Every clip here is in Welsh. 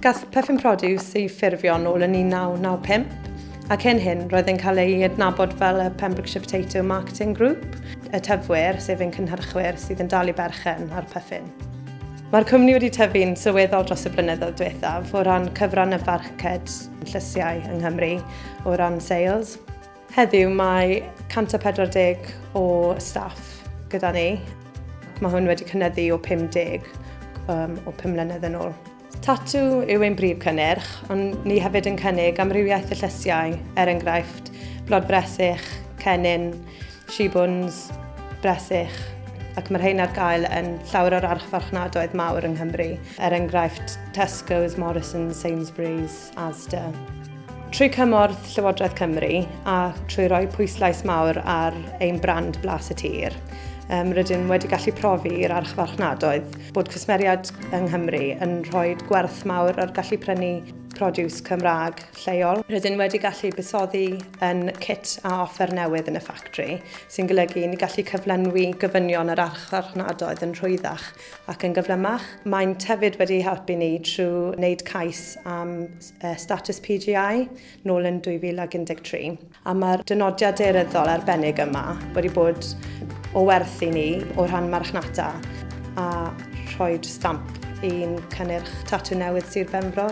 Gath Puffin Produce ei ffurfio yn ôl yn 1995 ac yn hyn roedd yn cael ei adnabod fel y Pembrokeshire Potato Marketing Group, y tyfwyr sef ein cynhyrchwyr sydd yn dal i berchen ar Puffin. Mae'r cwmni wedi tyfu'n sylweddol dros y blynyddoedd diwethaf o ran cyfran y farced llysiau yng Nghymru o ran sales. Heddiw mae 140 o staff gyda ni. Mae hwn wedi cynyddu o 50 um, o 5 mlynedd yn ôl. Tatw yw ein brif cynnyrch, ond ni hefyd yn cynnig amrywiaeth y llysiau, er enghraifft blod bresych, cenyn, shibwns, bresych, ac mae'r rhain ar gael yn llawer o'r archfarchnadoedd mawr yng Nghymru, er enghraifft Tesco's, Morrison's, Sainsbury's, Asda. Trwy cymorth Llywodraeth Cymru a trwy roi pwyslais mawr ar ein brand blas y tir, um, rydyn wedi gallu profi i'r archfarchnadoedd bod cwsmeriad yng Nghymru yn rhoi gwerth mawr ar gallu prynu produce Cymraeg lleol. Rydyn wedi gallu busoddi yn kit a offer newydd yn y ffactri sy'n golygu ni gallu cyflenwi gyfynion yr archfarchnadoedd yn rhwyddach ac yn gyflymach. Mae'n tefyd wedi helpu ni trwy wneud cais am uh, status PGI nôl yn 2013. A mae'r dynodiad eiryddol arbennig yma wedi bod o werth i ni o rhan marchnata a rhoi stamp i'n cynnyrch tatw newydd Sir Benfro.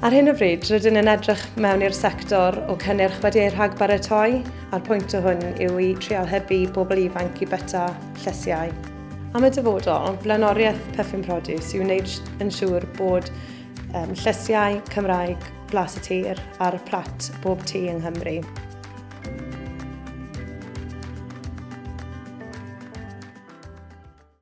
Ar hyn o bryd, rydyn yn edrych mewn i'r sector o cynnyrch wedi ei rhagbaratoi, a'r pwynt o hwn yw i trial hybu bobl ifanc i byta llysiau. Am y dyfodol, blaenoriaeth Puffin Produce yw wneud yn siŵr bod um, llysiau Cymraeg blas y tir ar plat bob tŷ yng Nghymru.